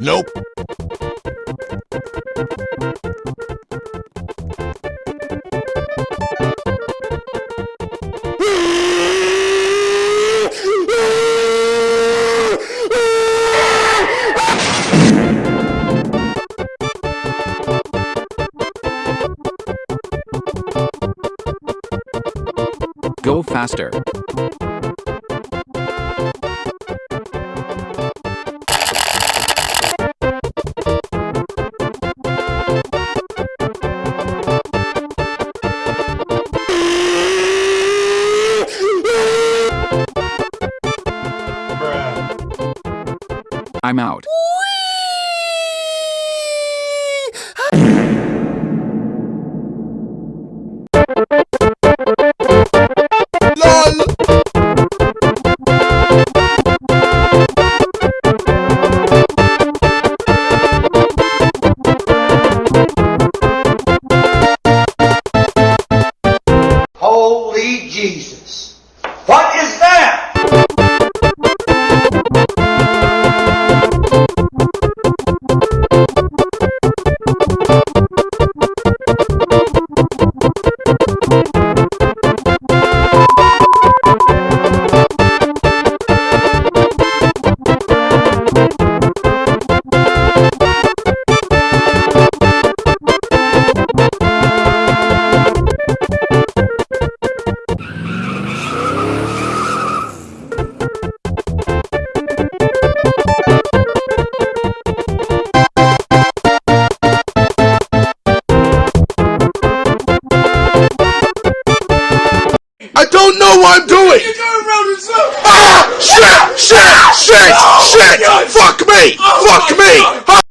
Nope. Go faster. I'm out. Don't know what I'm doing. You're going around in circles. Ah! Shit! Shit! Shit! Oh Shit! Fuck me! Oh Fuck me! God.